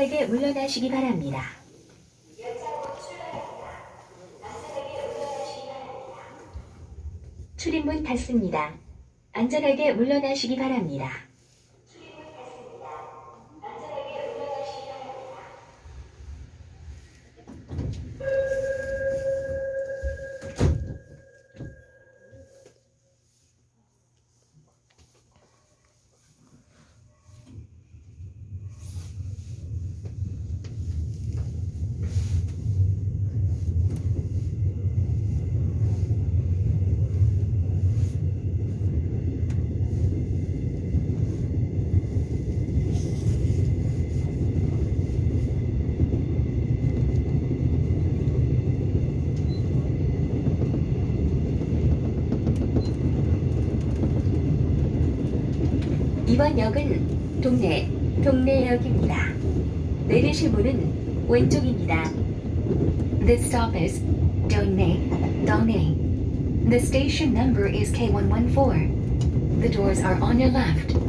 안전하게 물러나시기 바랍니다. 출입문 닫습니다. 안전하게 물러나시기 바랍니다. 이번 역은 동네, 동네역입니다. 내리실 문은 왼쪽입니다. This stop is Dongnae, Dongnae. The station number is K114. The doors are on your left.